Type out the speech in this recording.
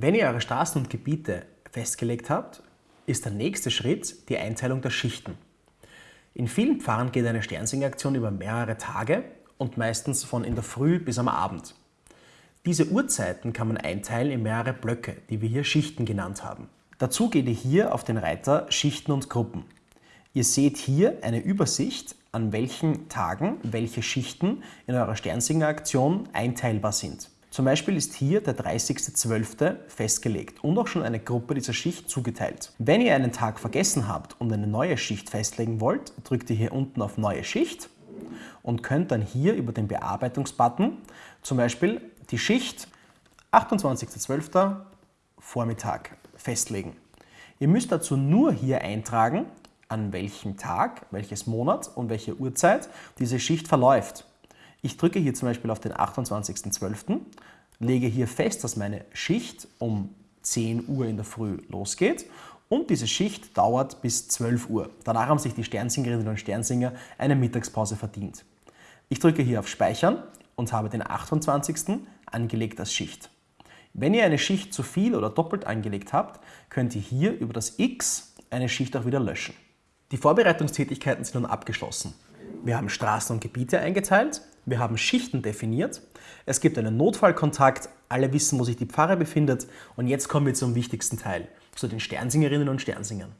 Wenn ihr eure Straßen und Gebiete festgelegt habt, ist der nächste Schritt die Einteilung der Schichten. In vielen Pfarren geht eine Sternsingeraktion über mehrere Tage und meistens von in der Früh bis am Abend. Diese Uhrzeiten kann man einteilen in mehrere Blöcke, die wir hier Schichten genannt haben. Dazu geht ihr hier auf den Reiter Schichten und Gruppen. Ihr seht hier eine Übersicht, an welchen Tagen welche Schichten in eurer Sternsingeraktion einteilbar sind. Zum Beispiel ist hier der 30.12. festgelegt und auch schon eine Gruppe dieser Schicht zugeteilt. Wenn ihr einen Tag vergessen habt und eine neue Schicht festlegen wollt, drückt ihr hier unten auf Neue Schicht und könnt dann hier über den Bearbeitungsbutton zum Beispiel die Schicht 28.12. Vormittag festlegen. Ihr müsst dazu nur hier eintragen, an welchem Tag, welches Monat und welche Uhrzeit diese Schicht verläuft. Ich drücke hier zum Beispiel auf den 28.12., lege hier fest, dass meine Schicht um 10 Uhr in der Früh losgeht und diese Schicht dauert bis 12 Uhr. Danach haben sich die Sternsingerinnen und Sternsinger eine Mittagspause verdient. Ich drücke hier auf Speichern und habe den 28. angelegt als Schicht. Wenn ihr eine Schicht zu viel oder doppelt angelegt habt, könnt ihr hier über das X eine Schicht auch wieder löschen. Die Vorbereitungstätigkeiten sind nun abgeschlossen. Wir haben Straßen und Gebiete eingeteilt, wir haben Schichten definiert, es gibt einen Notfallkontakt, alle wissen, wo sich die Pfarre befindet. Und jetzt kommen wir zum wichtigsten Teil, zu den Sternsingerinnen und Sternsingern.